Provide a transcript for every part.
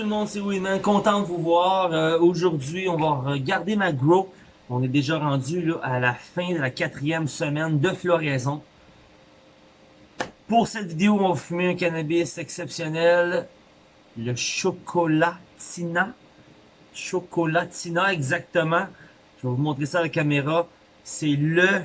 tout le monde, c'est Winman, content de vous voir. Euh, Aujourd'hui, on va regarder ma grow. On est déjà rendu là, à la fin de la quatrième semaine de floraison. Pour cette vidéo, on va fumer un cannabis exceptionnel, le Chocolatina. Chocolatina, exactement. Je vais vous montrer ça à la caméra. C'est le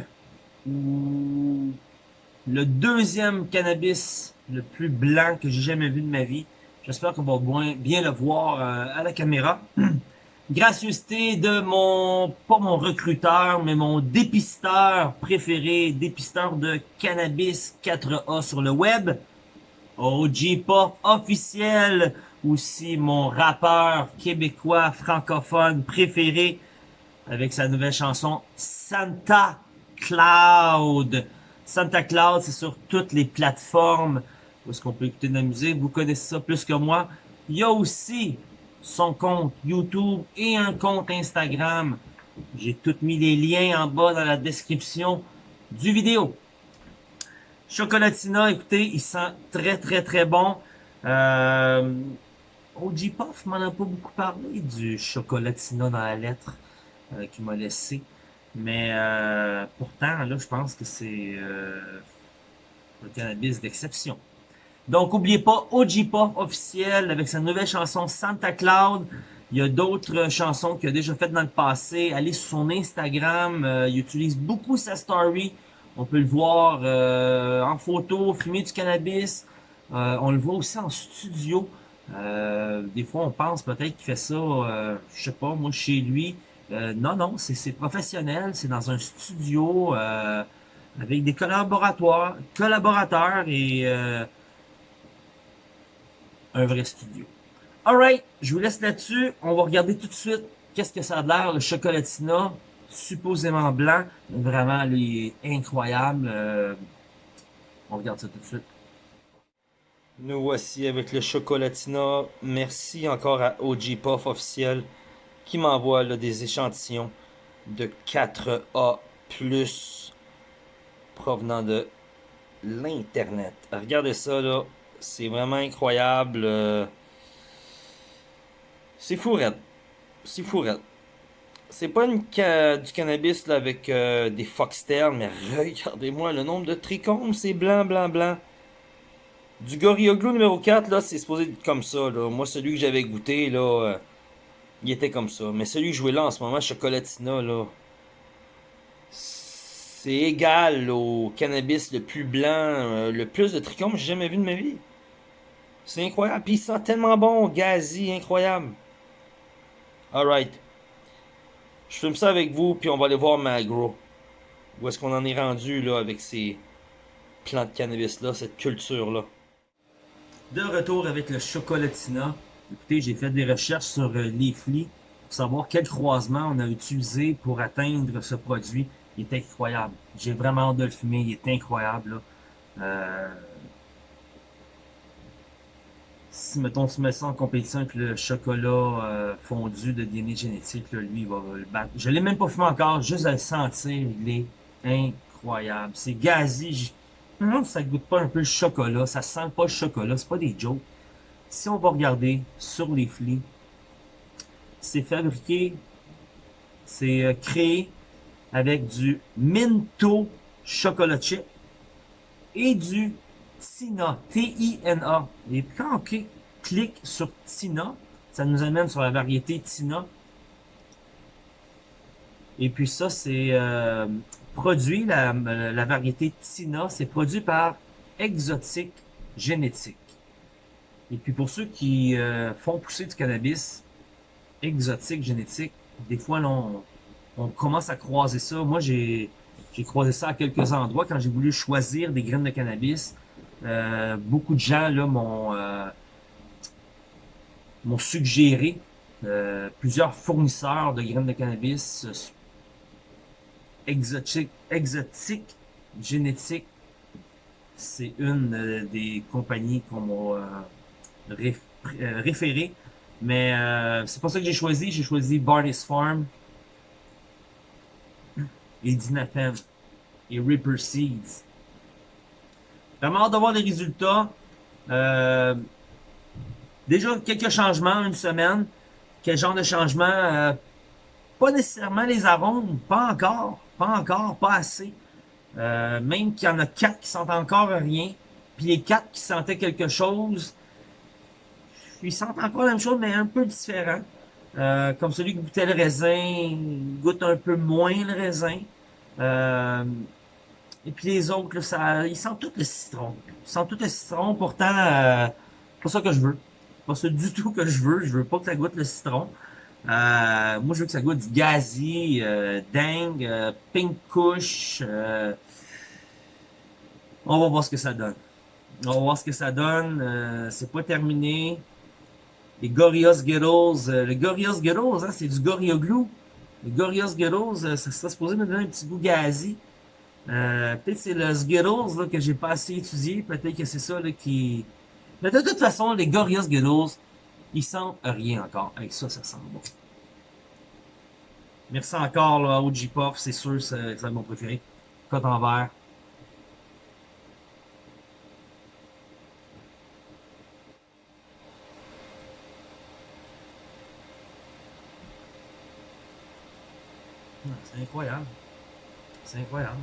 le deuxième cannabis le plus blanc que j'ai jamais vu de ma vie. J'espère qu'on va bien le voir euh, à la caméra. Gracieuseté de mon, pas mon recruteur, mais mon dépisteur préféré, dépisteur de cannabis 4A sur le web. OG Pop officiel, aussi mon rappeur québécois francophone préféré avec sa nouvelle chanson Santa Cloud. Santa Cloud, c'est sur toutes les plateformes où est-ce qu'on peut écouter de la musique? Vous connaissez ça plus que moi. Il y a aussi son compte YouTube et un compte Instagram. J'ai tout mis les liens en bas dans la description du vidéo. Chocolatina, écoutez, il sent très très très bon. Euh, OG Puff m'en a pas beaucoup parlé du Chocolatina dans la lettre euh, qu'il m'a laissé. Mais euh, pourtant, là, je pense que c'est euh, un cannabis d'exception. Donc, n'oubliez pas OG Pop officiel avec sa nouvelle chanson Santa Cloud. Il y a d'autres chansons qu'il a déjà faites dans le passé. Allez sur son Instagram. Euh, il utilise beaucoup sa story. On peut le voir euh, en photo, fumer du cannabis. Euh, on le voit aussi en studio. des fois, on pense peut-être qu'il fait ça, je sais pas, moi, chez lui. non, non, c'est professionnel. C'est dans un studio avec des collaborateurs, collaborateurs et un vrai studio. Alright, je vous laisse là-dessus. On va regarder tout de suite qu'est-ce que ça a l'air, le chocolatina, supposément blanc. Vraiment, il est incroyable. Euh, on regarde ça tout de suite. Nous voici avec le chocolatina. Merci encore à OG Puff officiel qui m'envoie des échantillons de 4A+, provenant de l'Internet. Regardez ça, là. C'est vraiment incroyable. Euh, c'est fou, C'est fou, C'est pas du cannabis avec euh, des foxtails, mais regardez-moi le nombre de trichomes, c'est blanc, blanc, blanc. Du Gorilla Glue numéro 4, là, c'est supposé être comme ça. Moi, celui que j'avais goûté, là, euh, il était comme ça. Mais celui que je jouais là en ce moment, Chocolatina, là, c'est égal au cannabis le plus blanc, le plus de trichomes que j'ai jamais vu de ma vie. C'est incroyable. Puis il sent tellement bon, gazi, incroyable. Alright. Je filme ça avec vous, puis on va aller voir ma grow. Où est-ce qu'on en est rendu, là, avec ces plants de cannabis-là, cette culture-là? De retour avec le chocolatina. Écoutez, j'ai fait des recherches sur euh, les flics pour savoir quel croisement on a utilisé pour atteindre ce produit. Il est incroyable. J'ai vraiment hâte de le fumer. Il est incroyable. Là. Euh, si, mettons, se met ça en compétition avec le chocolat euh, fondu de DNA génétique, lui, il va le battre. Je l'ai même pas fumé encore, juste à le sentir, il est incroyable. C'est gazi. Je me ça goûte pas un peu le chocolat, ça sent pas le chocolat, c'est pas des jokes. Si on va regarder sur les flics, c'est fabriqué, c'est euh, créé avec du Minto chocolat chip et du Tina, T-I-N-A. Et quand on clique sur Tina, ça nous amène sur la variété Tina. Et puis ça, c'est euh, produit, la, la, variété Tina, c'est produit par Exotique Génétique. Et puis pour ceux qui euh, font pousser du cannabis, Exotique Génétique, des fois, on, on commence à croiser ça. Moi, j'ai croisé ça à quelques endroits quand j'ai voulu choisir des graines de cannabis. Euh, beaucoup de gens euh, m'ont suggéré euh, plusieurs fournisseurs de graines de cannabis exotiques, exotique, génétique. C'est une des compagnies qu'on m'a référé. Mais c'est pas ça que j'ai choisi. J'ai choisi Barney's Farm et Dinafem et Ripper Seeds. Vraiment hâte de voir les résultats. Euh, déjà quelques changements, une semaine. Quel genre de changement? Euh, pas nécessairement les arômes, pas encore, pas encore, pas assez. Euh, même qu'il y en a quatre qui sentent encore rien, puis les quatre qui sentaient quelque chose, ils sentent encore la même chose, mais un peu différent. Comme celui qui goûtait le raisin, goûte un peu moins le raisin. Euh, et puis les autres, ça, ils sentent tout le citron. Ils sentent tout le citron, pourtant, euh, pas ça que je veux. Pas ça du tout que je veux. Je veux pas que ça goûte le citron. Euh, moi, je veux que ça goûte gazi, euh, dingue, euh, pink kush. Euh, on va voir ce que ça donne. On va voir ce que ça donne. Euh, c'est pas terminé. Les Gorillaz Ghettos. Le Gorillaz Ghettos, hein, c'est du Gorilla Glue. Les Ghettos, euh, ça serait supposé me donner un petit goût gazi. Euh, peut-être c'est le Skittles là, que j'ai pas assez étudié. Peut-être que c'est ça là, qui... Mais de toute façon, les Gorillaz Skittles, ils sentent rien encore. Avec ça, ça sent bon. Merci encore là, OG Puff, c'est sûr, c'est mon préféré. Cote en verre. C'est incroyable. C'est incroyable.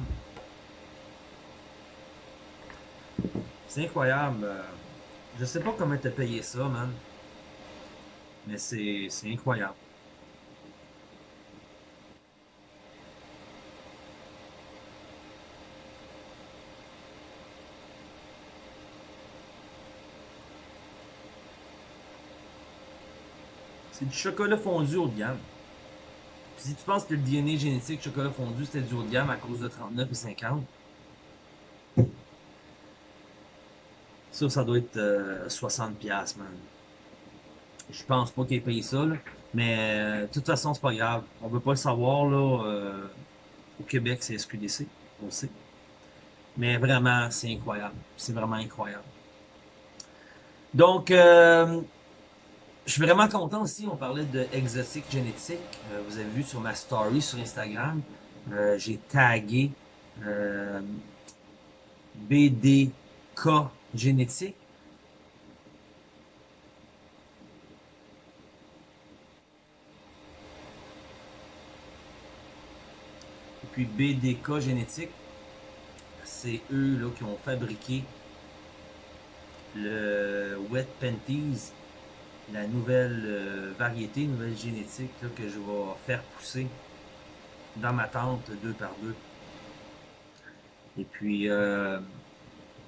C'est incroyable. Euh, je sais pas comment t'as payé ça, man. Mais c'est incroyable. C'est du chocolat fondu haut de gamme. Si tu penses que le DNA génétique chocolat fondu c'était du haut de gamme à cause de 39 et 50, ça, ça doit être 60$, euh, man. Je pense pas qu'il ait payé ça, là. Mais euh, de toute façon, c'est pas grave. On veut pas le savoir, là. Euh, au Québec, c'est SQDC, on le sait. Mais vraiment, c'est incroyable. C'est vraiment incroyable. Donc, je suis vraiment content aussi. On parlait de exotique génétique. vous avez vu sur ma story sur Instagram, j'ai tagué BDK génétique. Et puis BDK génétique, c'est eux là, qui ont fabriqué le Wet Panties, la nouvelle euh, variété, nouvelle génétique que je vais faire pousser dans ma tente deux par deux. Et puis, euh,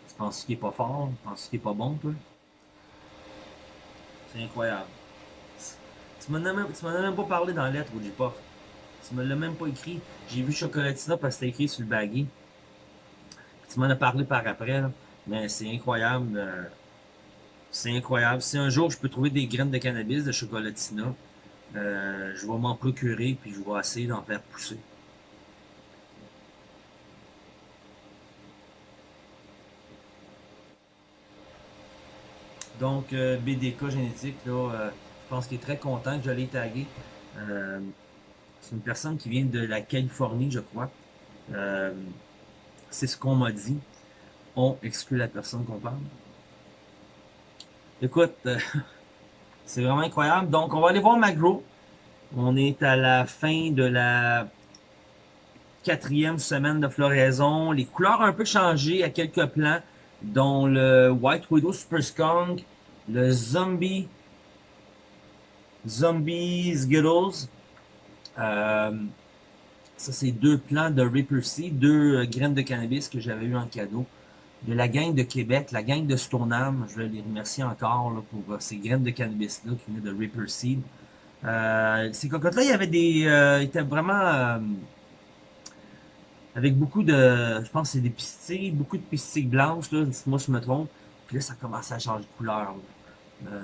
tu penses qu'il est pas fort? Tu penses qu'il est pas bon, toi? C'est incroyable. Tu m'en as, même, pas parlé dans la lettre, Woody Puff. Tu me l'as même pas écrit. J'ai vu Chocolatina parce que c'était écrit sur le baggy. Tu m'en as parlé par après. Mais c'est incroyable. Euh, c'est incroyable. Si un jour je peux trouver des graines de cannabis de chocolatina, euh, je vais m'en procurer puis je vais essayer d'en faire pousser. Donc, euh, BDK génétique, là, euh, je pense qu'il est très content que je l'ai tagué. C'est une personne qui vient de la Californie, je crois. c'est ce qu'on m'a dit. On exclut la personne qu'on parle. Écoute, c'est vraiment incroyable. Donc, on va aller voir Magro. On est à la fin de la quatrième semaine de floraison. Les couleurs ont un peu changé à quelques plans dont le White Widow Super Skunk, le Zombie, Zombies Skittles. Euh, ça, c'est deux plants de Reaper Seed, deux euh, graines de cannabis que j'avais eu en cadeau. De la gang de Québec, la gang de Stoneham, je vais les remercier encore pour euh, ces graines de cannabis-là qui venaient de Reaper Seed. ces cocottes-là, il y avait des... Euh, étaient vraiment avec beaucoup de, je pense c'est des pistilles, beaucoup de pistilles blanches, là, moi je me trompe. Puis là, ça commence à changer de couleur. Euh,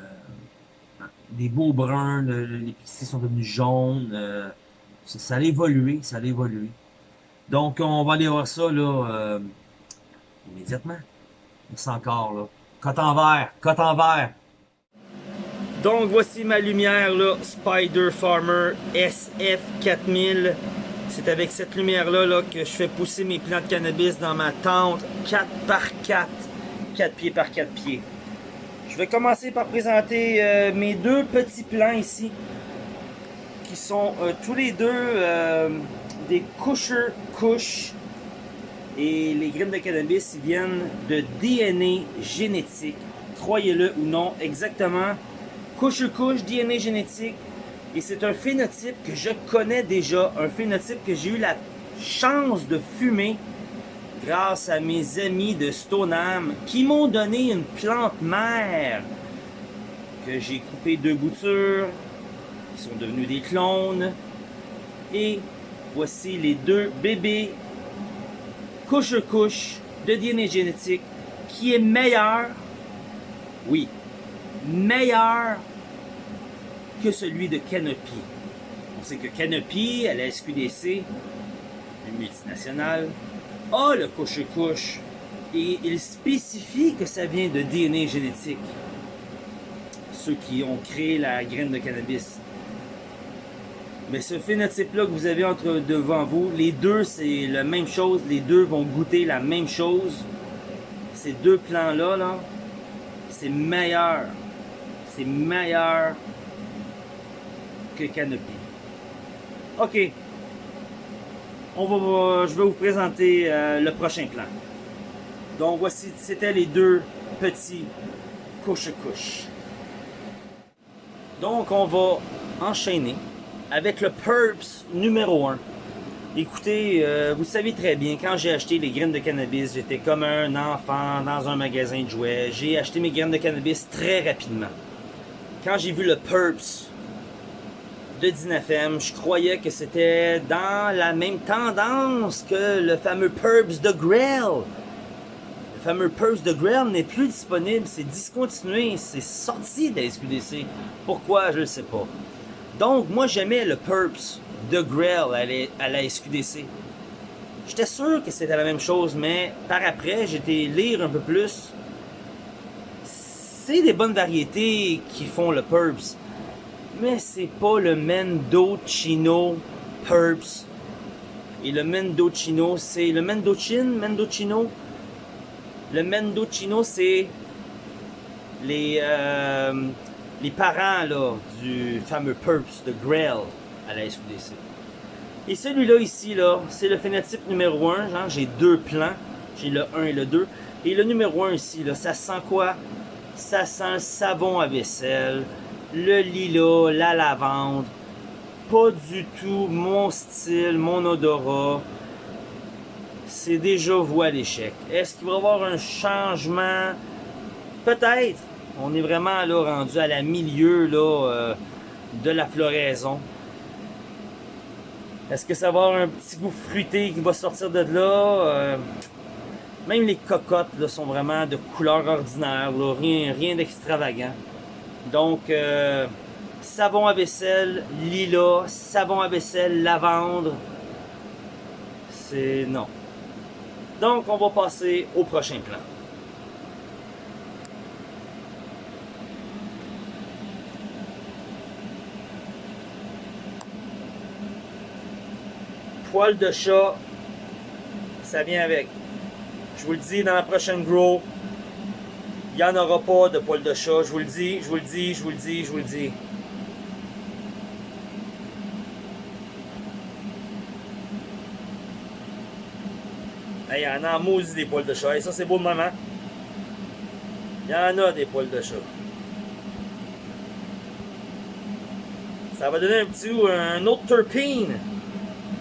des beaux bruns, les pistilles sont devenus jaunes. Euh, ça, a évolué, ça a évolué. Donc, on va aller voir ça, là, euh, immédiatement. Merci encore, là. Cote en vert, cote en vert. Donc, voici ma lumière, là, Spider Farmer SF4000. C'est avec cette lumière-là là, que je fais pousser mes plants de cannabis dans ma tente 4 par 4 4 pieds par 4 pieds. Je vais commencer par présenter euh, mes deux petits plants ici, qui sont euh, tous les deux euh, des Kusher Kush. Et les graines de cannabis viennent de DNA génétique, croyez-le ou non, exactement. Kusher Kush, DNA génétique, et c'est un phénotype que je connais déjà, un phénotype que j'ai eu la chance de fumer grâce à mes amis de Stoneham qui m'ont donné une plante mère que j'ai coupé deux boutures, qui sont devenus des clones. Et voici les deux bébés couche-couche de DNA génétique qui est meilleur, oui, meilleur que celui de Canopy. On sait que Canopy, à la SQDC, une multinationale, a le couche-couche et il spécifie que ça vient de DNA génétique. Ceux qui ont créé la graine de cannabis. Mais ce phénotype-là que vous avez devant vous, les deux, c'est la même chose. Les deux vont goûter la même chose. Ces deux plants-là, là, c'est meilleur. C'est meilleur que Canopy. OK. On va, je vais vous présenter euh, le prochain plan. Donc voici, c'était les deux petits couche-couche. Donc on va enchaîner avec le Purps numéro 1. Écoutez, euh, vous savez très bien, quand j'ai acheté les graines de cannabis, j'étais comme un enfant dans un magasin de jouets. J'ai acheté mes graines de cannabis très rapidement. Quand j'ai vu le Purps de 19M, je croyais que c'était dans la même tendance que le fameux Purps de Grail. Le fameux Purps de Grail n'est plus disponible, c'est discontinué, c'est sorti de la SQDC. Pourquoi, je ne sais pas. Donc, moi, j'aimais le Purps de Grail à la SQDC. J'étais sûr que c'était la même chose, mais par après, j'étais lire un peu plus. C'est des bonnes variétés qui font le Purps mais c'est pas le Mendocino Purps. Et le Mendocino, c'est le Mendocino, Mendocino? Le Mendocino, c'est les, euh, les parents là, du fameux Purps de Grail à la SQDC. Et celui-là ici, là, c'est le phénotype numéro 1. J'ai deux plans. J'ai le 1 et le 2. Et le numéro 1 ici, là, ça sent quoi? Ça sent le savon à vaisselle, le lilas, la lavande. Pas du tout mon style, mon odorat. C'est déjà voie d'échec. Est-ce qu'il va y avoir un changement? Peut-être. On est vraiment là rendu à la milieu euh, de la floraison. Est-ce que ça va avoir un petit goût fruité qui va sortir de là? Euh, même les cocottes là, sont vraiment de couleur ordinaire, rien, rien d'extravagant. Donc, euh, savon à vaisselle, lilas, savon à vaisselle, lavande. C'est non. Donc, on va passer au prochain plan. Poil de chat, ça vient avec. Je vous le dis dans la prochaine grow, il n'y en aura pas de poil de chat, je vous le dis, je vous le dis, je vous le dis, je vous le dis. Il y en a en des poils de chat. Et ça, c'est beau de maman. Il y en a des poils de chat. Ça va donner un petit un autre terpene.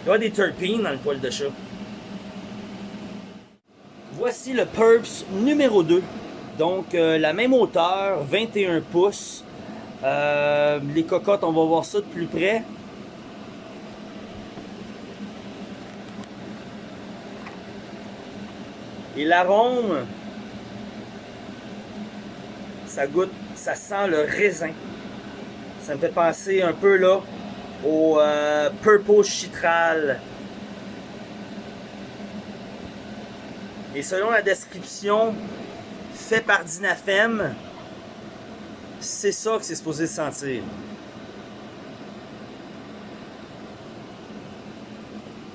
Y des terpenes dans le poil de chat. Voici le Purps numéro 2. Donc, euh, la même hauteur, 21 pouces. Euh, les cocottes, on va voir ça de plus près. Et l'arôme, ça goûte, ça sent le raisin. Ça me fait penser un peu là au euh, Purple Chitral. Et selon la description, fait par Dinafem, c'est ça que c'est supposé sentir.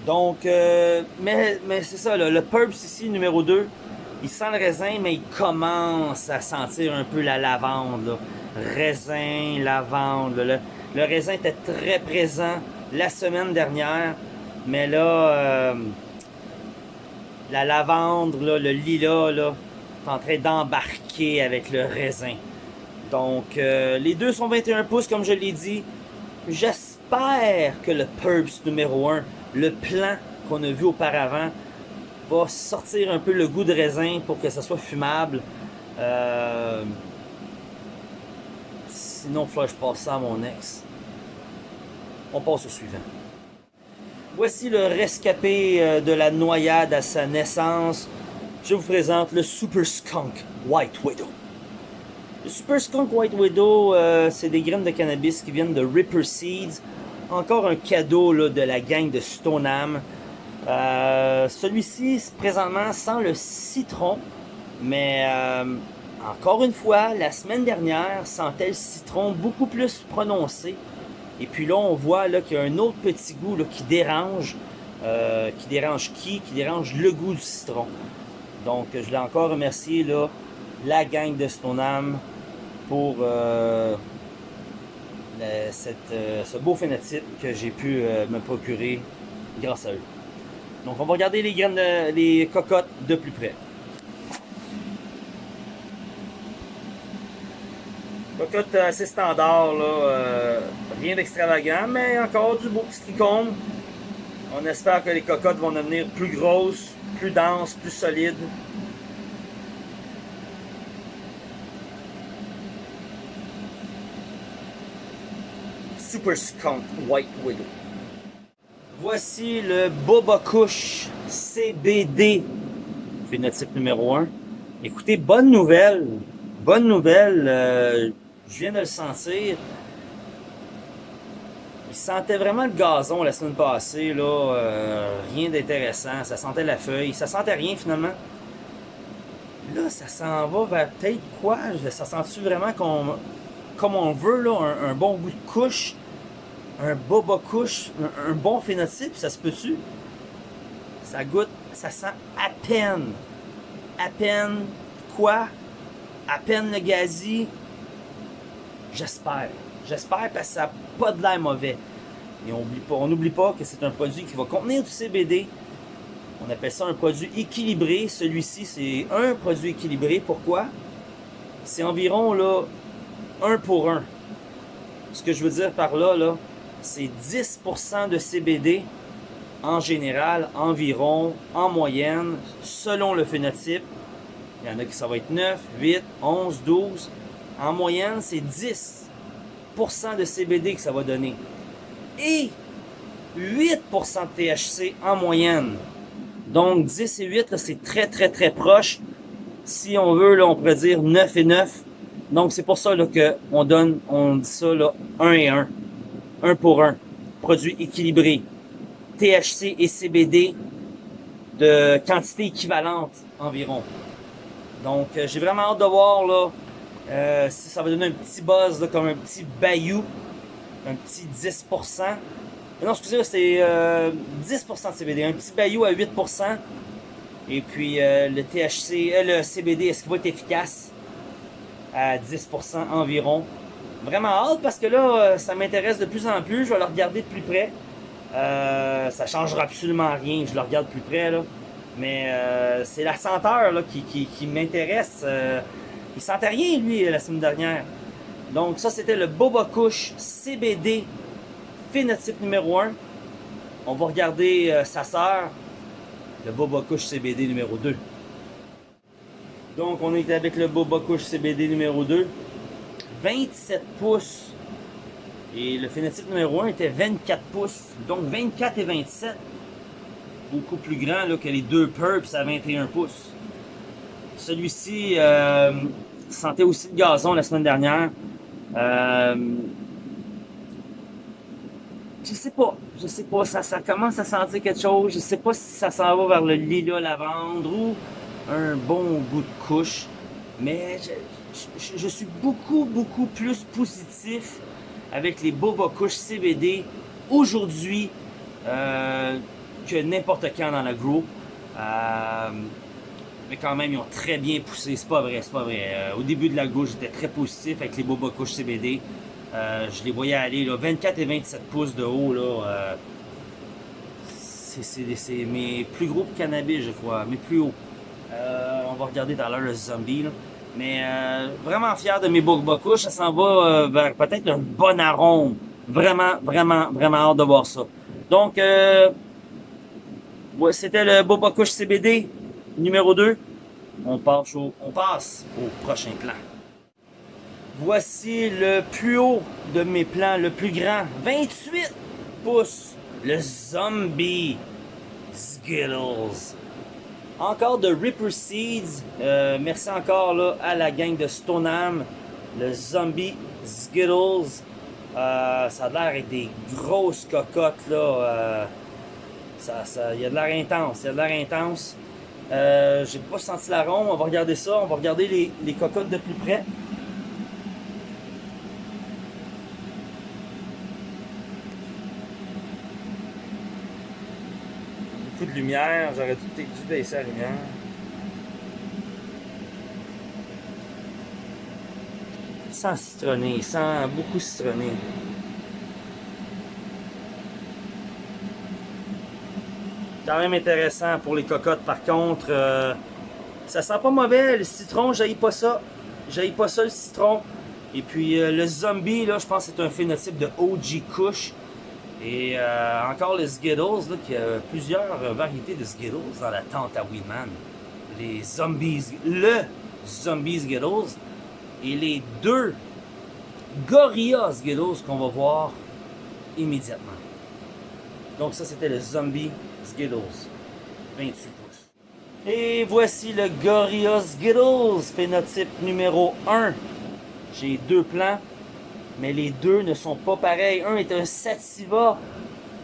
Donc, euh, mais, c'est ça, le Purps ici, numéro 2, il sent le raisin, mais il commence à sentir un peu la lavande. Raisin, lavande. Le, le, raisin était très présent la semaine dernière, mais là, euh, la lavande, le lilas, là, est en train d'embarquer avec le raisin. Donc, euh, les deux sont 21 pouces, comme je l'ai dit. J'espère que le Purps numéro 1, le plan qu'on a vu auparavant, va sortir un peu le goût de raisin pour que ça soit fumable. Euh, sinon, il je passe ça à mon ex. On passe au suivant. Voici le rescapé euh, de la noyade à sa naissance. Je vous présente le Super Skunk White Widow. Le Super Skunk White Widow, euh, c'est des graines de cannabis qui viennent de Ripper Seeds. Encore un cadeau là, de la gang de Stoneham. Euh, celui-ci, présentement, sent le citron. Mais encore une fois, la semaine dernière, sentait le citron beaucoup plus prononcé. Et puis là, on voit qu'il y a un autre petit goût là, qui dérange. qui dérange qui? Qui dérange le goût du citron. Donc, je l'ai encore remercié, là, la gang de Stoneham pour euh, euh, ce beau phénotype que j'ai pu euh, me procurer grâce à eux. Donc on va regarder les graines, les cocottes de plus près. Cocotte assez standard, là, rien d'extravagant, mais encore du beau petit tricône. On espère que les cocottes vont devenir plus grosses, plus denses, plus solides. Super Skunk White Widow. Voici le Boba CBD, phénotype numéro 1. Écoutez, bonne nouvelle, bonne nouvelle, euh, je viens de le sentir. Il sentait vraiment le gazon la semaine passée, là, euh, rien d'intéressant, ça sentait la feuille, ça sentait rien finalement. Là, ça s'en va vers peut-être quoi? Ça sent-tu vraiment qu'on, comme on veut, un, bon bout de couche? un boba couche, un, bon phénotype, ça se peut-tu? Ça goûte, ça sent à peine. À peine quoi? À peine le gazi? J'espère. J'espère parce que ça n'a pas de l'air mauvais. Et on n'oublie pas, pas que c'est un produit qui va contenir du CBD. On appelle ça un produit équilibré. Celui-ci, c'est un produit équilibré. Pourquoi? C'est environ là, un pour un. Ce que je veux dire par là, là, c'est 10% de CBD en général, environ, en moyenne, selon le phénotype. Il y en a qui ça va être 9, 8, 11, 12. En moyenne, c'est 10% de CBD que ça va donner. Et 8% de THC en moyenne. Donc 10 et 8, c'est très très très proche. Si on veut, là, on pourrait dire 9 et 9. Donc c'est pour ça qu'on donne, on dit ça là, 1 et 1 un pour un. Produit équilibré. THC et CBD de quantité équivalente environ. Donc, euh, j'ai vraiment hâte de voir là, euh, ça va donner un petit buzz, là, comme un petit bayou, un petit 10%. Non, excusez-moi, c'est 10% euh, de CBD, un petit bayou à 8%. Et puis, le THC, le CBD, est-ce qu'il va être efficace? À 10% environ? vraiment hâte parce que là, euh, ça m'intéresse de plus en plus. Je vais le regarder de plus près. Euh, ça changera absolument rien. Je le regarde de plus près. Là. Mais euh, c'est la senteur là, qui, qui, m'intéresse. Euh, il sentait rien, lui, la semaine dernière. Donc ça, c'était le Boba Kush CBD phénotype numéro 1. On va regarder sa sœur, le Boba Kush CBD numéro 2. Donc on est avec le Boba Kush CBD numéro 2. 27 pouces. Et le phénotype numéro 1 était 24 pouces. Donc 24 et 27. Beaucoup plus grand que les deux Purps à 21 pouces. Celui-ci euh, sentait aussi le gazon la semaine dernière. Euh, je sais pas, je sais pas, ça, commence à sentir quelque chose. Je sais pas si ça s'en va vers le lilas lavande ou un bon goût de couche. Mais je, suis beaucoup, beaucoup plus positif avec les Boba Kush CBD aujourd'hui euh, que n'importe quand dans grow. Euh, quand même, ils ont très bien poussé. C'est pas vrai, c'est pas vrai. Euh, au début de la gauche, j'étais très positif avec les Boba Kush CBD. Euh, je les voyais aller là, 24 et 27 pouces de haut. Là, euh, c'est mes plus gros cannabis, je crois, mes plus hauts. on va regarder dans l'heure le zombie. Mais vraiment fier de mes Boba Kush. Ça s'en va vers peut-être un bon arôme. Vraiment, vraiment, vraiment hâte de voir ça. Donc, c'était le Boba Kush CBD numéro 2. On passe, au, prochain plan. Voici le plus haut de mes plans, le plus grand. 28 pouces. Le Zombie Skittles. Encore de Ripper Seeds. Euh, merci encore à la gang de Stoneham. Le Zombie Skittles. Euh, ça a l'air avec des grosses cocottes là. Euh, ça, il y a de l'air intense. Il y a de l'air intense. Euh, J'ai pas senti l'arôme. On va regarder ça. On va regarder les, les cocottes de plus près. Beaucoup de lumière. J'aurais dû, baisser la lumière. Sans citronné, sans beaucoup citronné. Quand même intéressant pour les cocottes par contre. Euh, ça sent pas mauvais, le citron, j'aille pas ça. J'aille pas ça le citron. Et puis euh, le zombie, là, je pense que c'est un phénotype de OG Kush. Et euh, encore les Skittles, là, qui a plusieurs variétés de Skittles dans la tente à Weedman. Les zombies, le zombie Skittles et les deux Gorilla Skittles qu'on va voir immédiatement. Donc ça c'était le zombie Skittles, 28 pouces. Et voici le Gorilla Skittles, phénotype numéro 1. J'ai deux plans, mais les deux ne sont pas pareils. Un est un Sativa,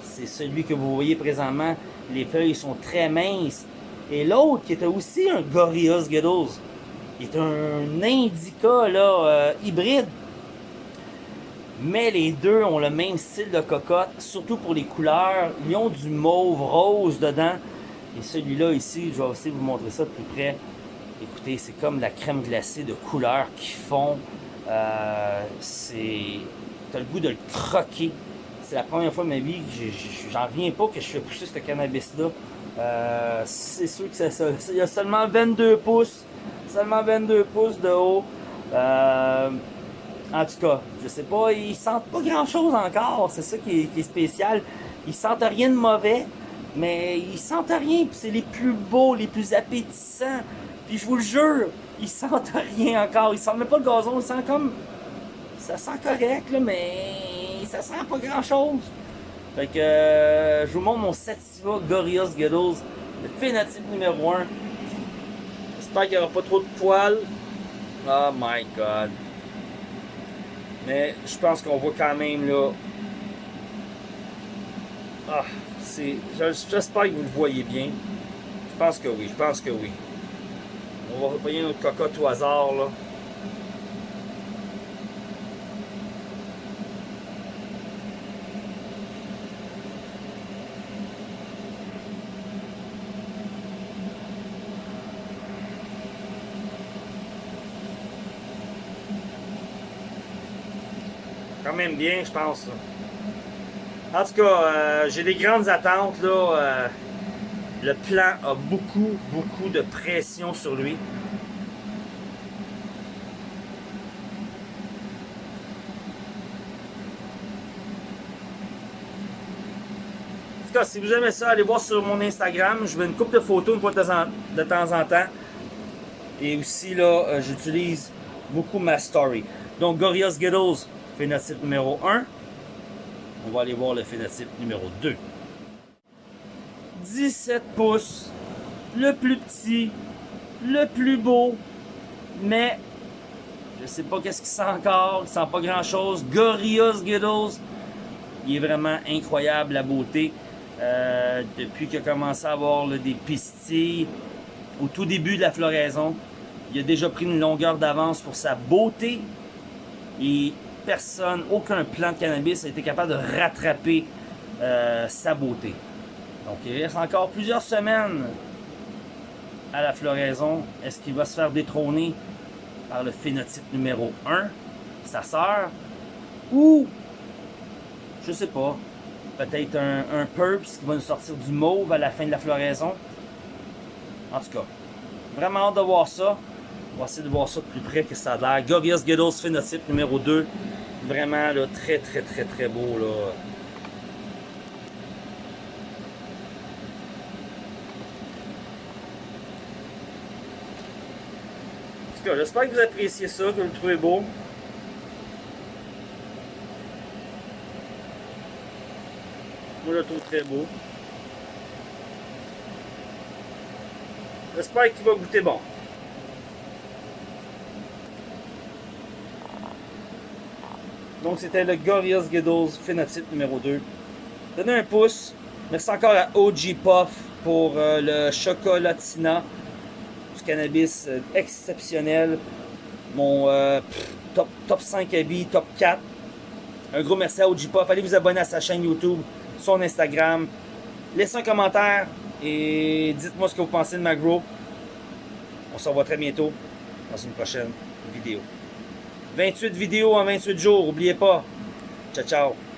c'est celui que vous voyez présentement. Les feuilles sont très minces. Et l'autre qui était aussi un Gorilla Skittles, est un Indica là, euh, hybride mais les deux ont le même style de cocotte, surtout pour les couleurs. Ils ont du mauve rose dedans. Et celui-là ici, je vais aussi vous montrer ça de plus près. Écoutez, c'est comme la crème glacée de couleurs qui font. Euh, c'est... T'as le goût de le croquer. C'est la première fois de ma vie que j'en reviens pas que je fais pousser ce cannabis-là. Euh, c'est sûr que c'est ça. Il y a seulement 22 pouces. Seulement 22 pouces de haut. Euh, en tout cas, je sais pas, ils sentent pas grand chose encore, c'est ça qui est, spécial. Ils sentent rien de mauvais, mais ils sentent rien, puis c'est les plus beaux, les plus appétissants. Puis je vous le jure, ils sentent rien encore, ils sentent même pas le gazon, ils sentent comme... Ça sent correct, là, mais ça sent pas grand chose. Fait que euh, je vous montre mon Sativa Gorilla Skittles, le phénotype numéro 1. J'espère qu'il n'y aura pas trop de poils. Oh my god. Mais je pense qu'on voit quand même là. Ah, c'est. J'espère que vous le voyez bien. Je pense que oui, je pense que oui. On va repayer notre cocotte au hasard là. Quand même bien, je pense. En tout cas, euh, j'ai des grandes attentes. là. Euh, le plan a beaucoup, beaucoup de pression sur lui. En tout cas, si vous aimez ça, allez voir sur mon Instagram. Je mets une coupe de photos de temps en temps. Et aussi, là, euh, j'utilise beaucoup ma story. Donc, Gorillaz Skittles, phénotype numéro 1. On va aller voir le phénotype numéro 2. 17 pouces, le plus petit, le plus beau, mais je sais pas qu'est-ce qu'il sent encore, il sent pas grand chose. Gorillaz Skittles, il est vraiment incroyable la beauté. Euh, depuis qu'il a commencé à avoir des pistilles au tout début de la floraison, il a déjà pris une longueur d'avance pour sa beauté. Et personne, aucun plant de cannabis a été capable de rattraper euh, sa beauté. Donc il reste encore plusieurs semaines à la floraison, est-ce qu'il va se faire détrôner par le phénotype numéro 1, sa sœur, ou, je sais pas, peut-être un, un qui va nous sortir du mauve à la fin de la floraison? En tout cas, vraiment hâte de voir ça. On va essayer de voir ça de plus près que ça a l'air. Gorgias Ghettos phénotype numéro 2. Vraiment là, très très très très beau là. J'espère que vous appréciez ça, que vous le trouvez beau. Moi, je le trouve très beau. J'espère qu'il va goûter bon. Donc, c'était le Gorillaz Ghettos phénotype numéro 2. Donnez un pouce. Merci encore à OG Puff pour euh, le chocolatina du cannabis euh, exceptionnel. Mon euh, top, top 5 habits, top 4. Un gros merci à OG Puff. Allez vous abonner à sa chaîne YouTube, son Instagram. Laissez un commentaire et dites-moi ce que vous pensez de ma grow. On se revoit très bientôt dans une prochaine vidéo. 28 vidéos en 28 jours, oubliez pas. Ciao, ciao.